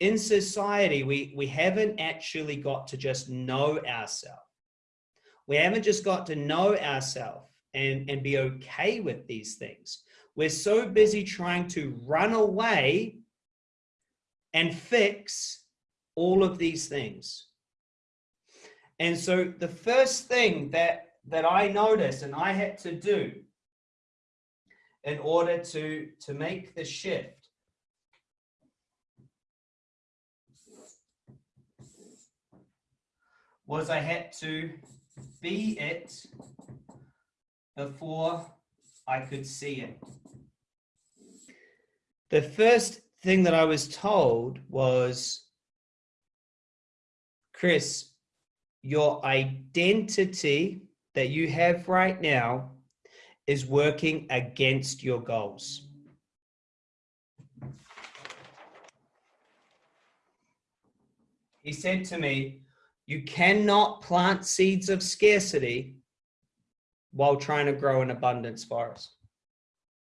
in society, we, we haven't actually got to just know ourselves. We haven't just got to know ourselves and, and be okay with these things. We're so busy trying to run away and fix all of these things. And so the first thing that, that I noticed and I had to do in order to, to make the shift was I had to be it before I could see it. The first thing that I was told was, Chris, your identity that you have right now is working against your goals. He said to me, you cannot plant seeds of scarcity while trying to grow an abundance forest.